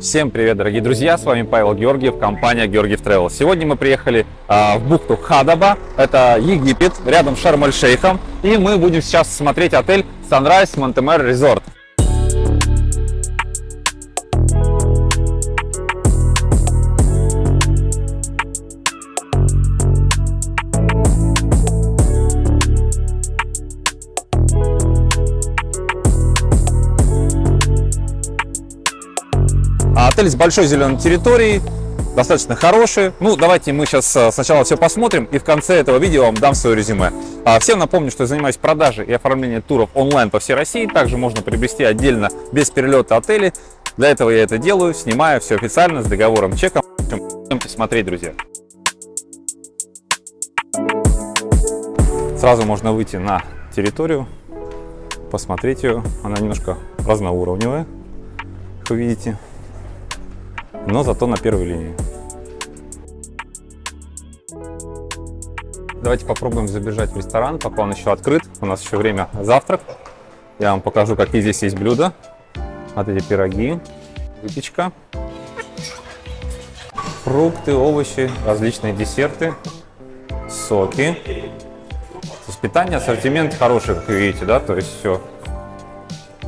Всем привет, дорогие друзья! С вами Павел Георгиев, компания Георгиев Travel. Сегодня мы приехали а, в бухту Хадаба, это Египет, рядом с Шарм-эль-Шейхом, и мы будем сейчас смотреть отель Sunrise Montemar Resort. Отель с большой зеленой территорией, достаточно хороший. Ну, давайте мы сейчас э, сначала все посмотрим и в конце этого видео вам дам свое резюме. А, всем напомню, что я занимаюсь продажей и оформлением туров онлайн по всей России. Также можно приобрести отдельно без перелета отели. Для этого я это делаю, снимаю все официально с договором чеком. Идемте смотреть, друзья. Сразу можно выйти на территорию, посмотреть ее. Она немножко разноуровневая, как вы видите но зато на первой линии. Давайте попробуем забежать в ресторан, пока он еще открыт. У нас еще время завтрак. Я вам покажу, какие здесь есть блюда. Вот эти пироги, выпечка, фрукты, овощи, различные десерты, соки. То есть питание, ассортимент хороший, как вы видите, да, то есть все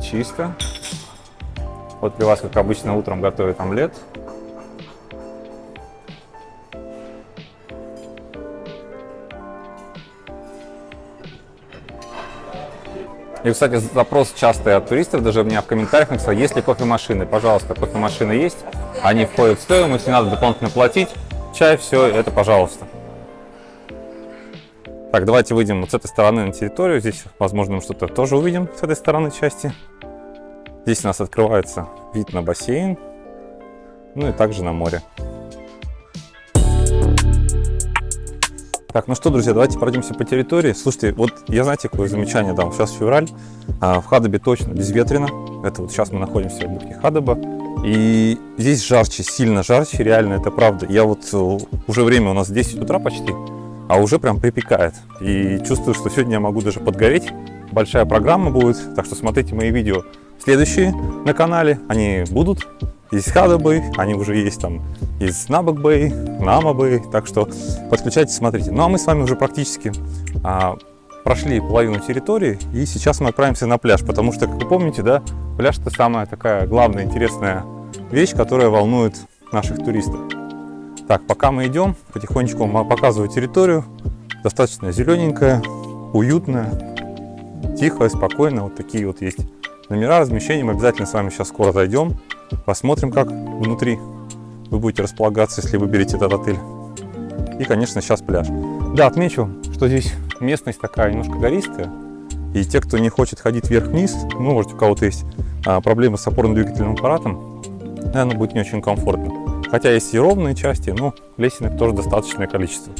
чисто. Вот для вас, как обычно, утром готовят омлет. И, кстати, запрос частый от туристов, даже у меня в комментариях написал, есть ли кофемашины. Пожалуйста, кофемашины есть, они входят в стоимость, не надо дополнительно платить. Чай, все, это пожалуйста. Так, давайте выйдем вот с этой стороны на территорию. Здесь, возможно, мы что-то тоже увидим с этой стороны части. Здесь у нас открывается вид на бассейн, ну и также на море. Так, ну что, друзья, давайте пройдемся по территории. Слушайте, вот я знаете, какое замечание дам. Сейчас февраль, а в Хадабе точно безветренно. Это вот сейчас мы находимся в бухте Хадаба. И здесь жарче, сильно жарче, реально, это правда. Я вот э, уже время у нас 10 утра почти, а уже прям припекает. И чувствую, что сегодня я могу даже подгореть. Большая программа будет, так что смотрите мои видео следующие на канале. Они будут из Хадабы, они уже есть там из Набакбэй, Намабэй, так что подключайтесь, смотрите. Ну а мы с вами уже практически а, прошли половину территории, и сейчас мы отправимся на пляж, потому что, как вы помните, да, пляж это самая такая главная интересная вещь, которая волнует наших туристов. Так, пока мы идем, потихонечку показываю территорию, достаточно зелененькая, уютная, тихо, спокойно, вот такие вот есть номера размещения, мы обязательно с вами сейчас скоро зайдем, Посмотрим, как внутри вы будете располагаться, если выберете этот отель. И, конечно, сейчас пляж. Да, отмечу, что здесь местность такая немножко гористая. И те, кто не хочет ходить вверх-вниз, ну, может, у кого-то есть а, проблемы с опорно-двигательным аппаратом, наверное, будет не очень комфортно. Хотя есть и ровные части, но лесенок тоже достаточное количество.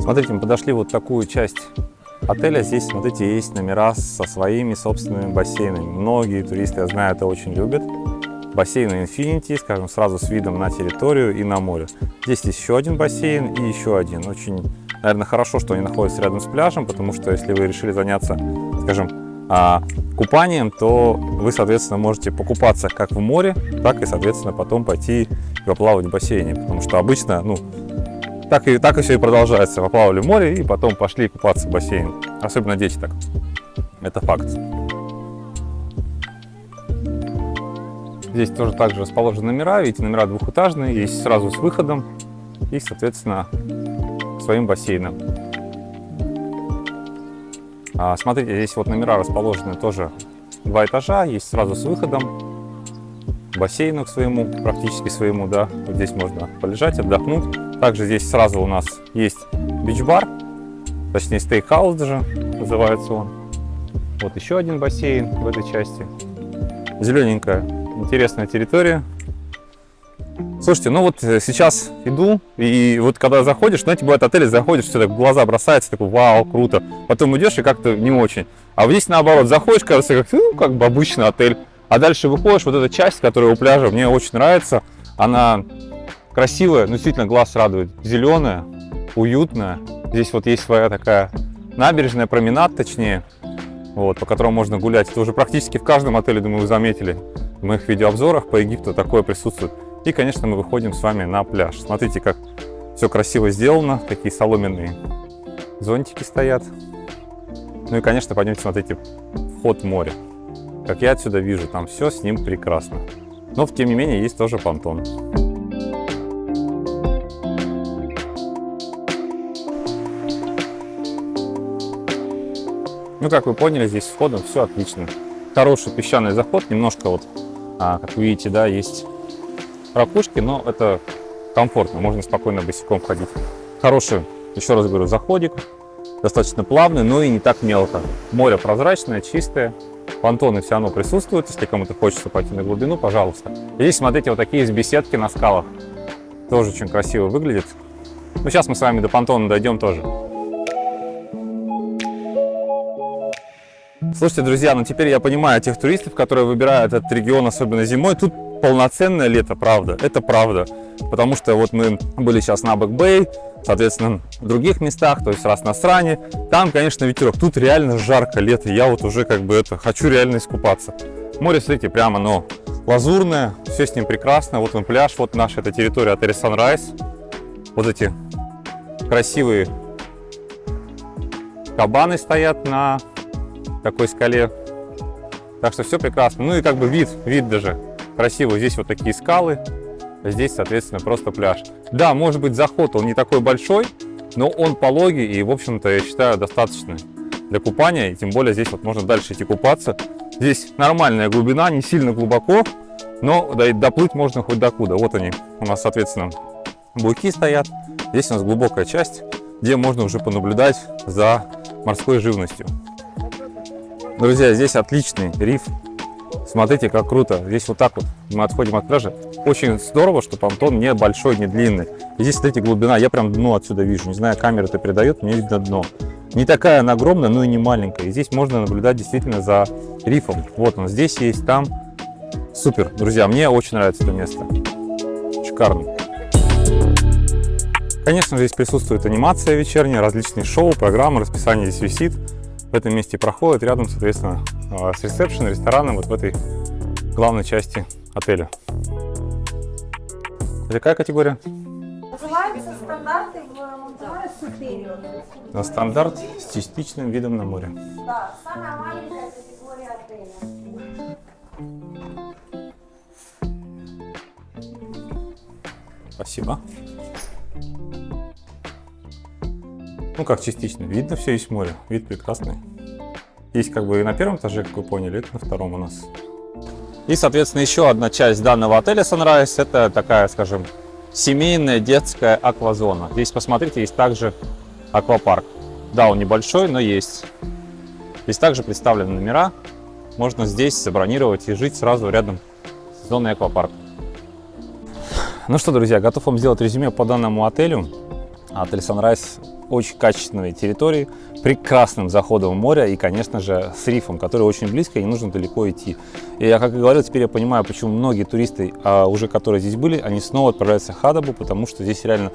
Смотрите, мы подошли вот такую часть отеля здесь, смотрите, есть номера со своими собственными бассейнами. Многие туристы, я знаю, это очень любят. Бассейн Infinity, скажем, сразу с видом на территорию и на море. Здесь есть еще один бассейн и еще один. Очень, наверное, хорошо, что они находятся рядом с пляжем, потому что если вы решили заняться, скажем, а, купанием, то вы, соответственно, можете покупаться как в море, так и, соответственно, потом пойти поплавать в бассейне. Потому что обычно, ну, так и, так и все и продолжается. Поплавали в море и потом пошли купаться в бассейн. Особенно дети так. Это факт. Здесь тоже также расположены номера. Видите, номера двухэтажные, есть сразу с выходом и, соответственно, своим бассейном. А, смотрите, здесь вот номера расположены тоже два этажа, есть сразу с выходом, бассейну к своему, практически своему, да. Вот здесь можно полежать, отдохнуть. Также здесь сразу у нас есть бич-бар, точнее стейкхаус даже называется он. Вот еще один бассейн в этой части. Зелененькая, интересная территория. Слушайте, ну вот э, сейчас иду, и вот когда заходишь, знаете, бывает отели, заходишь, все так в глаза бросается, такой, вау, круто. Потом идешь и как-то не очень. А вот здесь наоборот, заходишь, кажется, как, ну, как бы обычный отель. А дальше выходишь, вот эта часть, которая у пляжа, мне очень нравится. Она красивая, ну, действительно глаз радует. Зеленая, уютная. Здесь вот есть своя такая набережная, променад точнее, вот, по которому можно гулять. Это уже практически в каждом отеле, думаю, вы заметили. В моих видеообзорах по Египту такое присутствует. И, конечно, мы выходим с вами на пляж. Смотрите, как все красиво сделано. Такие соломенные зонтики стоят. Ну и, конечно, пойдемте смотрите вход в море. Как я отсюда вижу, там все с ним прекрасно. Но, тем не менее, есть тоже понтон. Ну, как вы поняли, здесь входом все отлично. Хороший песчаный заход, немножко вот, а, как видите, да, есть ракушки, но это комфортно, можно спокойно босиком ходить. Хороший, еще раз говорю, заходик, достаточно плавный, но и не так мелко. Море прозрачное, чистое, понтоны все равно присутствуют, если кому-то хочется пойти на глубину, пожалуйста. Здесь, смотрите, вот такие есть беседки на скалах, тоже очень красиво выглядит. Ну, сейчас мы с вами до понтона дойдем тоже. Слушайте, друзья, ну теперь я понимаю тех туристов, которые выбирают этот регион, особенно зимой. Тут полноценное лето, правда, это правда. Потому что вот мы были сейчас на Бэк-Бэй, соответственно, в других местах, то есть раз на Сране. Там, конечно, ветерок. Тут реально жарко лето. Я вот уже как бы это, хочу реально искупаться. Море, смотрите, прямо, но лазурное, все с ним прекрасно. Вот он пляж, вот наша эта территория отеля Sunrise. Вот эти красивые кабаны стоят на такой скале. Так что все прекрасно. Ну и как бы вид, вид даже красивый. Здесь вот такие скалы, здесь, соответственно, просто пляж. Да, может быть, заход он не такой большой, но он пологий и, в общем-то, я считаю, достаточно для купания. И тем более здесь вот можно дальше идти купаться. Здесь нормальная глубина, не сильно глубоко, но доплыть можно хоть докуда. Вот они у нас, соответственно, буйки стоят. Здесь у нас глубокая часть, где можно уже понаблюдать за морской живностью. Друзья, здесь отличный риф. Смотрите, как круто. Здесь вот так вот мы отходим от пляжа. Очень здорово, что понтон не большой, не длинный. Здесь, смотрите, глубина. Я прям дно отсюда вижу. Не знаю, камера это передает, мне видно дно. Не такая она огромная, но и не маленькая. И здесь можно наблюдать действительно за рифом. Вот он здесь есть, там. Супер, друзья, мне очень нравится это место. Шикарно. Конечно, здесь присутствует анимация вечерняя, различные шоу, программы, расписание здесь висит в этом месте проходит рядом, соответственно, а, с ресепшн, рестораном, вот в этой главной части отеля. Это какая категория? Называется стандарты в Монтемаре Superior. На стандарт с частичным видом на море. Да, самая маленькая категория отеля. Спасибо. Ну, как частично. Видно все, есть море. Вид прекрасный. Есть как бы и на первом этаже, как вы поняли, это на втором у нас. И, соответственно, еще одна часть данного отеля Sunrise. Это такая, скажем, семейная детская аквазона. Здесь, посмотрите, есть также аквапарк. Да, он небольшой, но есть. Здесь также представлены номера. Можно здесь забронировать и жить сразу рядом с зоной аквапарка. Ну что, друзья, готов вам сделать резюме по данному отелю. Отель Sunrise очень качественной территории, прекрасным заходом море и, конечно же, с рифом, который очень близко и не нужно далеко идти. И я, как и говорил, теперь я понимаю, почему многие туристы, а уже которые здесь были, они снова отправляются в Хадабу, потому что здесь реально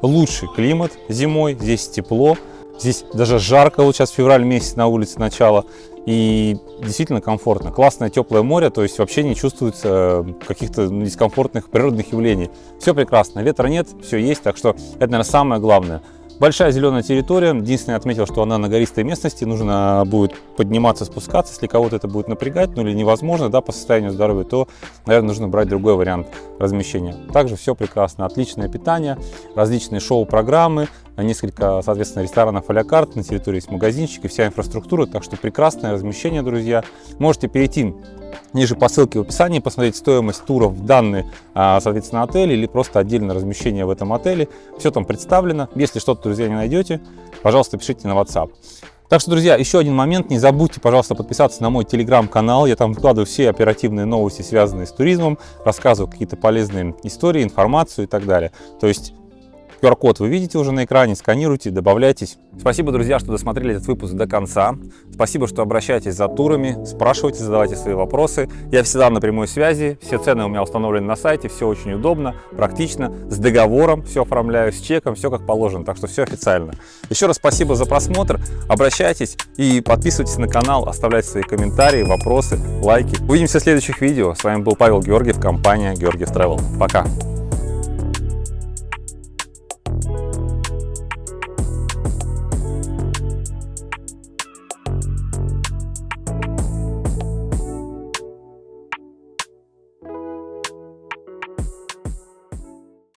лучший климат зимой, здесь тепло, здесь даже жарко, вот сейчас февраль месяц на улице начало, и действительно комфортно. Классное теплое море, то есть вообще не чувствуется каких-то дискомфортных природных явлений. Все прекрасно, ветра нет, все есть, так что это, наверное, самое главное – Большая зеленая территория. Единственное, я отметил, что она на гористой местности. Нужно будет подниматься, спускаться. Если кого-то это будет напрягать, ну или невозможно, да, по состоянию здоровья, то, наверное, нужно брать другой вариант размещения. Также все прекрасно. Отличное питание, различные шоу-программы, несколько, соответственно, ресторанов а карт, на территории есть магазинчик и вся инфраструктура. Так что прекрасное размещение, друзья. Можете перейти ниже по ссылке в описании посмотреть стоимость туров в данный, а, соответственно, отель или просто отдельное размещение в этом отеле. Все там представлено. Если что-то, друзья, не найдете, пожалуйста, пишите на WhatsApp. Так что, друзья, еще один момент. Не забудьте, пожалуйста, подписаться на мой телеграм-канал. Я там выкладываю все оперативные новости, связанные с туризмом, рассказываю какие-то полезные истории, информацию и так далее. То есть QR-код вы видите уже на экране, сканируйте, добавляйтесь. Спасибо, друзья, что досмотрели этот выпуск до конца. Спасибо, что обращаетесь за турами, спрашивайте, задавайте свои вопросы. Я всегда на прямой связи, все цены у меня установлены на сайте, все очень удобно, практично, с договором все оформляю, с чеком, все как положено, так что все официально. Еще раз спасибо за просмотр, обращайтесь и подписывайтесь на канал, оставляйте свои комментарии, вопросы, лайки. Увидимся в следующих видео. С вами был Павел Георгиев, компания Георгиев Travel. Пока!